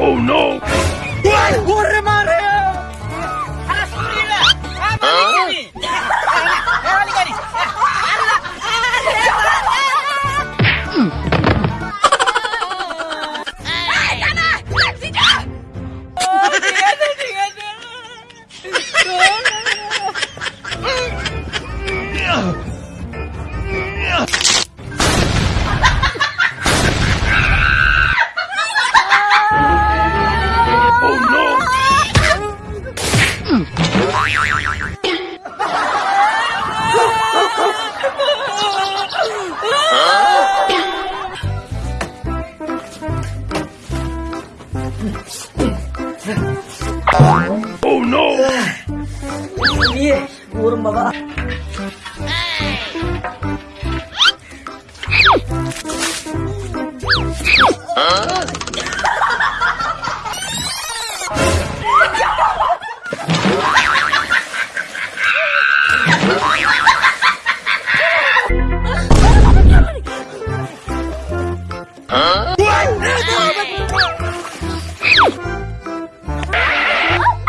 oh no! What? Oh no! 위에 오른 봐봐. 어?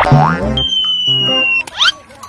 Bye.